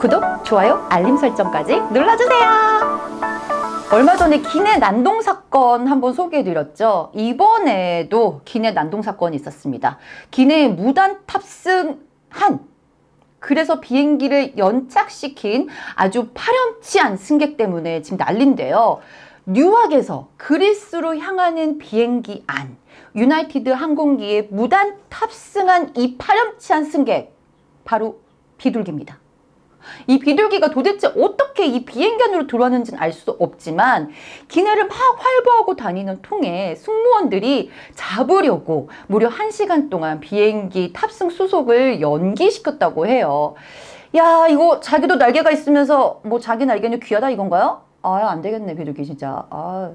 구독, 좋아요, 알림 설정까지 눌러주세요. 얼마 전에 기내 난동 사건 한번 소개해드렸죠. 이번에도 기내 난동 사건이 있었습니다. 기내에 무단 탑승한 그래서 비행기를 연착시킨 아주 파렴치한 승객 때문에 지금 난린데요. 뉴욕에서 그리스로 향하는 비행기 안 유나이티드 항공기에 무단 탑승한 이 파렴치한 승객 바로 비둘기입니다. 이 비둘기가 도대체 어떻게 이 비행기 안으로 들어왔는지는 알 수 없지만 기내를 막 활보하고 다니는 통에 승무원들이 잡으려고 무려 1시간 동안 비행기 탑승 수속을 연기시켰다고 해요. 야 이거 자기도 날개가 있으면서 뭐 자기 날개는 귀하다 이건가요? 아 안 되겠네 비둘기 진짜. 아.